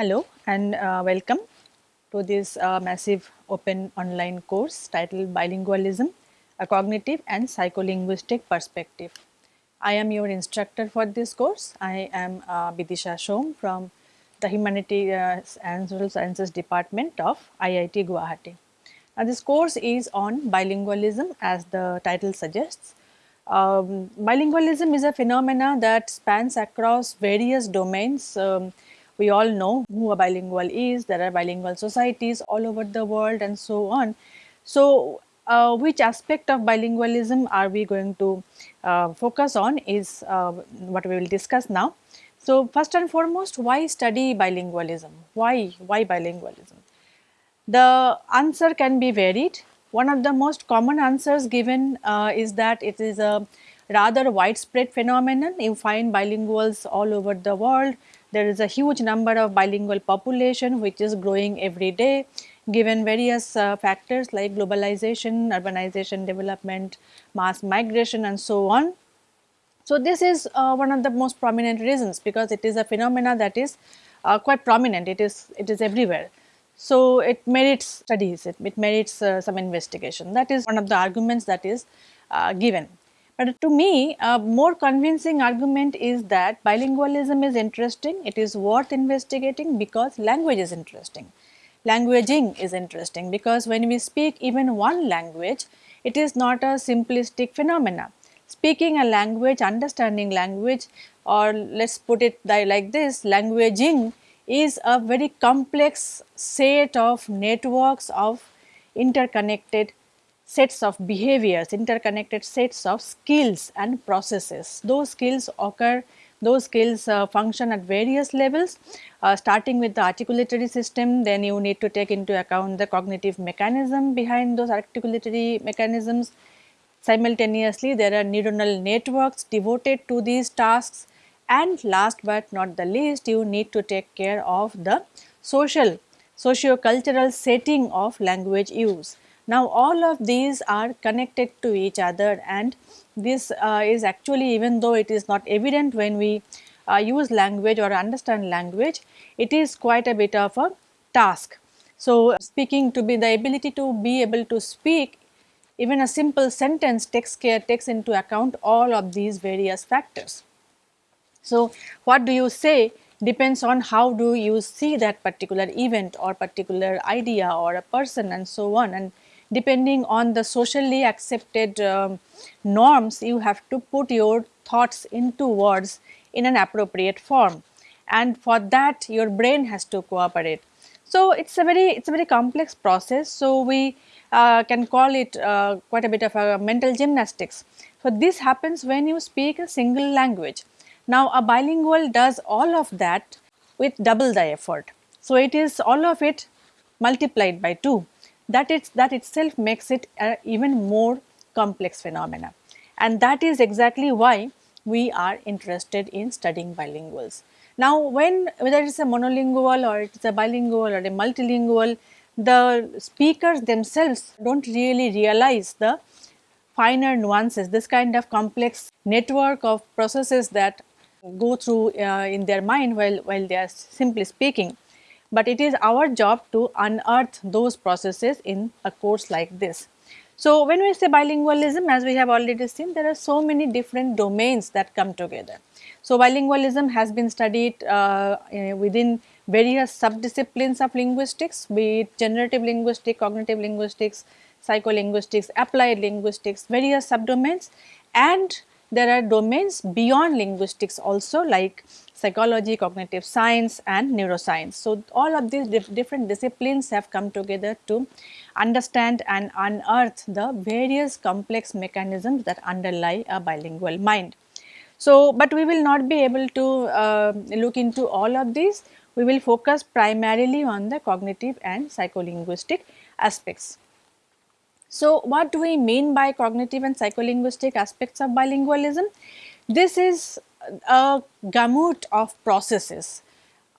Hello and uh, welcome to this uh, massive open online course titled Bilingualism, a cognitive and psycholinguistic perspective. I am your instructor for this course. I am uh, Bidisha Som from the Humanities and Social Sciences Department of IIT Guwahati. Now this course is on bilingualism as the title suggests. Um, bilingualism is a phenomena that spans across various domains. Um, we all know who a bilingual is, there are bilingual societies all over the world and so on. So, uh, which aspect of bilingualism are we going to uh, focus on is uh, what we will discuss now. So, first and foremost why study bilingualism? Why, why bilingualism? The answer can be varied. One of the most common answers given uh, is that it is a rather widespread phenomenon. You find bilinguals all over the world. There is a huge number of bilingual population which is growing every day given various uh, factors like globalization, urbanization, development, mass migration and so on. So, this is uh, one of the most prominent reasons because it is a phenomena that is uh, quite prominent, it is, it is everywhere. So, it merits studies, it, it merits uh, some investigation that is one of the arguments that is uh, given. But to me a more convincing argument is that bilingualism is interesting, it is worth investigating because language is interesting. Languaging is interesting because when we speak even one language, it is not a simplistic phenomena speaking a language, understanding language or let us put it like this languaging is a very complex set of networks of interconnected sets of behaviors, interconnected sets of skills and processes. Those skills occur, those skills uh, function at various levels uh, starting with the articulatory system, then you need to take into account the cognitive mechanism behind those articulatory mechanisms, Simultaneously, there are neuronal networks devoted to these tasks and last but not the least, you need to take care of the social, socio-cultural setting of language use. Now, all of these are connected to each other and this uh, is actually even though it is not evident when we uh, use language or understand language, it is quite a bit of a task. So, speaking to be the ability to be able to speak even a simple sentence takes care, takes into account all of these various factors. So, what do you say depends on how do you see that particular event or particular idea or a person and so on and depending on the socially accepted um, norms you have to put your thoughts into words in an appropriate form and for that your brain has to cooperate. So, it is a very it is a very complex process. So, we uh, can call it uh, quite a bit of a mental gymnastics. So, this happens when you speak a single language. Now, a bilingual does all of that with double the effort. So, it is all of it multiplied by 2 that it's that itself makes it a even more complex phenomena and that is exactly why we are interested in studying bilinguals. Now, when whether it is a monolingual or it is a bilingual or a multilingual the speakers themselves do not really realize the finer nuances, this kind of complex network of processes that go through uh, in their mind while, while they are simply speaking. But it is our job to unearth those processes in a course like this. So, when we say bilingualism as we have already seen there are so many different domains that come together. So, bilingualism has been studied uh, within various subdisciplines of linguistics be it generative linguistics, cognitive linguistics, psycholinguistics, applied linguistics, various subdomains and there are domains beyond linguistics also like psychology, cognitive science and neuroscience. So, all of these dif different disciplines have come together to understand and unearth the various complex mechanisms that underlie a bilingual mind. So, but we will not be able to uh, look into all of these we will focus primarily on the cognitive and psycholinguistic aspects. So, what do we mean by cognitive and psycholinguistic aspects of bilingualism? This is a gamut of processes,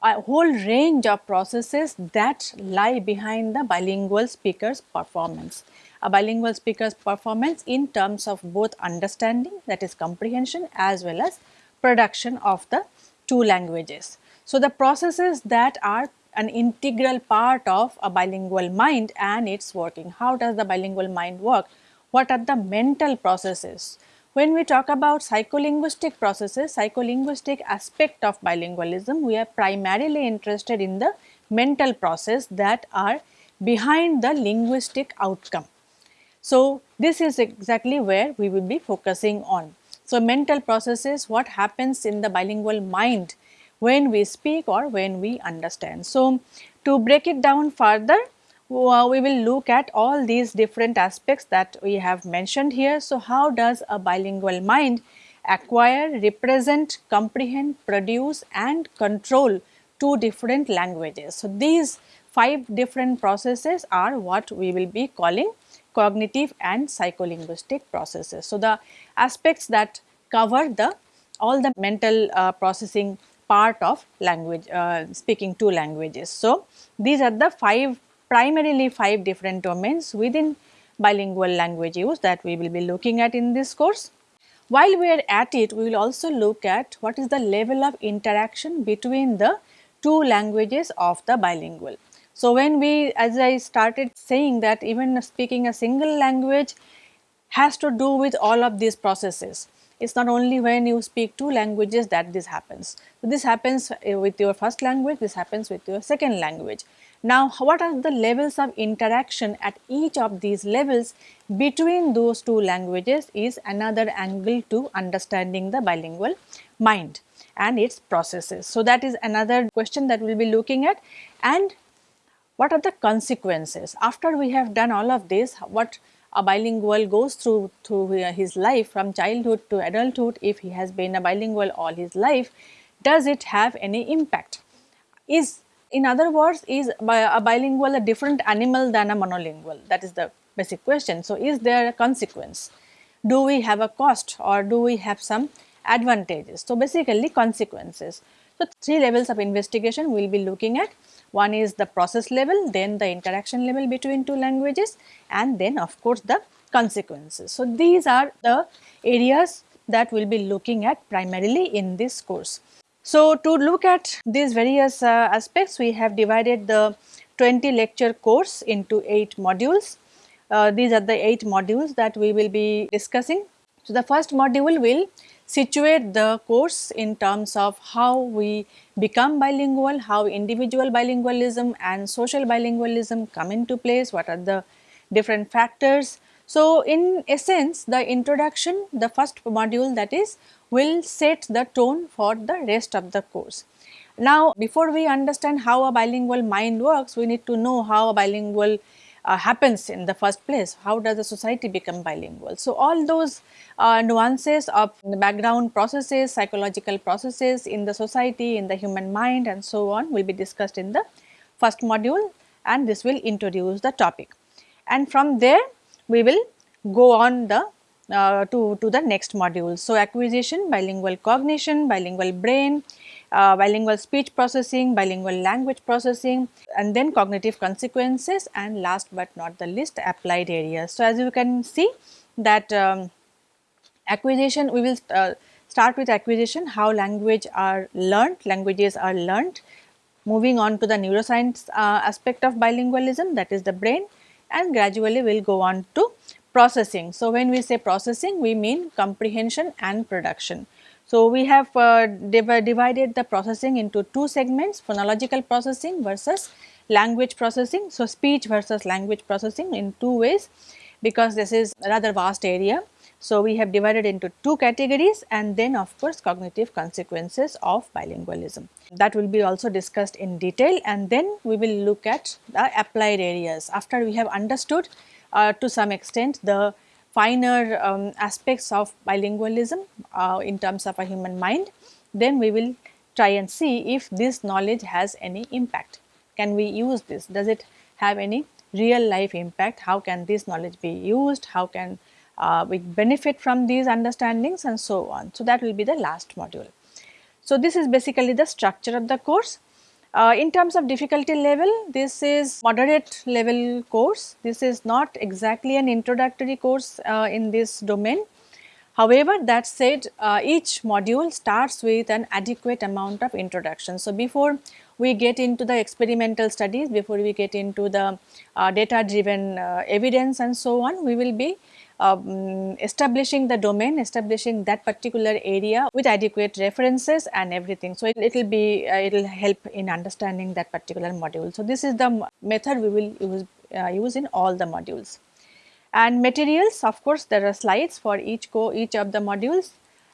a whole range of processes that lie behind the bilingual speaker's performance. A bilingual speaker's performance in terms of both understanding that is comprehension as well as production of the two languages. So, the processes that are an integral part of a bilingual mind and its working. How does the bilingual mind work? What are the mental processes? When we talk about psycholinguistic processes, psycholinguistic aspect of bilingualism, we are primarily interested in the mental process that are behind the linguistic outcome. So, this is exactly where we will be focusing on. So, mental processes, what happens in the bilingual mind when we speak or when we understand. So, to break it down further, uh, we will look at all these different aspects that we have mentioned here. So, how does a bilingual mind acquire, represent, comprehend, produce and control two different languages. So, these five different processes are what we will be calling cognitive and psycholinguistic processes. So, the aspects that cover the all the mental uh, processing part of language uh, speaking two languages. So, these are the five primarily five different domains within bilingual language use that we will be looking at in this course. While we are at it, we will also look at what is the level of interaction between the two languages of the bilingual. So, when we as I started saying that even speaking a single language has to do with all of these processes. It is not only when you speak two languages that this happens. So, this happens uh, with your first language, this happens with your second language. Now, what are the levels of interaction at each of these levels between those two languages is another angle to understanding the bilingual mind and its processes. So, that is another question that we will be looking at and what are the consequences after we have done all of this what a bilingual goes through through his life from childhood to adulthood if he has been a bilingual all his life does it have any impact is in other words, is a bilingual a different animal than a monolingual? That is the basic question. So, is there a consequence? Do we have a cost or do we have some advantages? So, basically consequences. So, three levels of investigation we will be looking at. One is the process level, then the interaction level between two languages and then of course the consequences. So, these are the areas that we will be looking at primarily in this course. So, to look at these various uh, aspects, we have divided the 20 lecture course into 8 modules. Uh, these are the 8 modules that we will be discussing. So, the first module will situate the course in terms of how we become bilingual, how individual bilingualism and social bilingualism come into place, what are the different factors. So, in essence the introduction, the first module that is will set the tone for the rest of the course. Now, before we understand how a bilingual mind works, we need to know how a bilingual uh, happens in the first place. How does a society become bilingual? So, all those uh, nuances of the background processes, psychological processes in the society, in the human mind and so on will be discussed in the first module and this will introduce the topic. And from there we will go on the uh, to, to the next module. So, acquisition, bilingual cognition, bilingual brain, uh, bilingual speech processing, bilingual language processing and then cognitive consequences and last but not the least applied areas. So, as you can see that um, acquisition we will uh, start with acquisition how language are learned, languages are learned. Moving on to the neuroscience uh, aspect of bilingualism that is the brain and gradually we will go on to processing. So, when we say processing we mean comprehension and production. So, we have uh, div divided the processing into two segments phonological processing versus language processing. So, speech versus language processing in two ways because this is rather vast area. So, we have divided into two categories and then of course cognitive consequences of bilingualism. That will be also discussed in detail and then we will look at the applied areas. After we have understood uh, to some extent the finer um, aspects of bilingualism uh, in terms of a human mind, then we will try and see if this knowledge has any impact. Can we use this? Does it have any real life impact? How can this knowledge be used? How can uh, we benefit from these understandings and so on. So, that will be the last module. So, this is basically the structure of the course. Uh, in terms of difficulty level, this is moderate level course. This is not exactly an introductory course uh, in this domain. However, that said uh, each module starts with an adequate amount of introduction. So, before we get into the experimental studies, before we get into the uh, data driven uh, evidence and so on, we will be um, establishing the domain, establishing that particular area with adequate references and everything. So, it will be, uh, it will help in understanding that particular module. So, this is the method we will use, uh, use in all the modules. And materials, of course, there are slides for each co each of the modules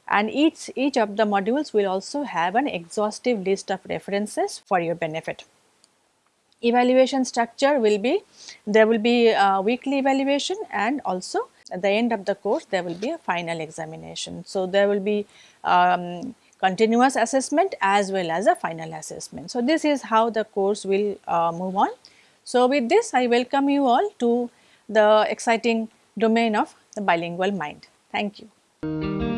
and each, each of the modules will also have an exhaustive list of references for your benefit. Evaluation structure will be, there will be a weekly evaluation and also at the end of the course there will be a final examination. So, there will be um, continuous assessment as well as a final assessment. So, this is how the course will uh, move on. So, with this I welcome you all to the exciting domain of the bilingual mind. Thank you.